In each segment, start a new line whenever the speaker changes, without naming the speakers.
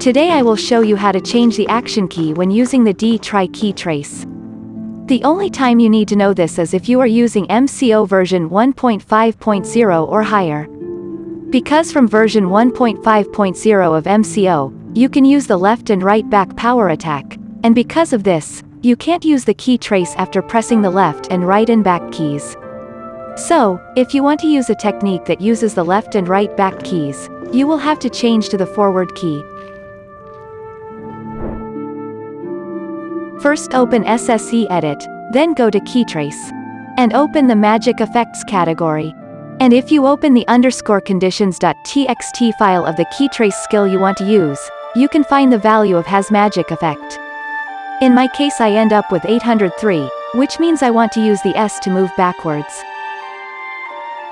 Today I will show you how to change the action key when using the D-Try key trace. The only time you need to know this is if you are using MCO version 1.5.0 or higher. Because from version 1.5.0 of MCO, you can use the left and right back power attack, and because of this, you can't use the key trace after pressing the left and right and back keys. So, if you want to use a technique that uses the left and right back keys, you will have to change to the forward key. First open SSE Edit, then go to Keytrace. And open the Magic Effects category. And if you open the underscore conditions.txt file of the keytrace skill you want to use, you can find the value of has magic effect. In my case I end up with 803, which means I want to use the S to move backwards.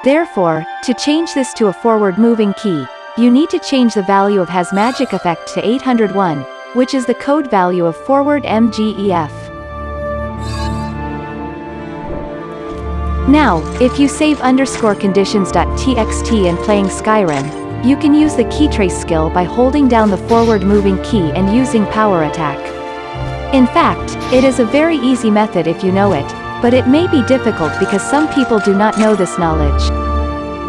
Therefore, to change this to a forward moving key, you need to change the value of has magic effect to 801, which is the code value of forward MGEF. Now, if you save underscore conditions.txt and playing Skyrim, you can use the keytrace skill by holding down the forward moving key and using power attack. In fact, it is a very easy method if you know it, but it may be difficult because some people do not know this knowledge.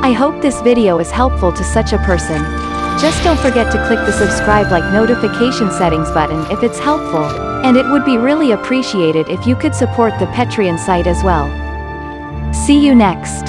I hope this video is helpful to such a person. Just don't forget to click the subscribe like notification settings button if it's helpful, and it would be really appreciated if you could support the Patreon site as well. See you next.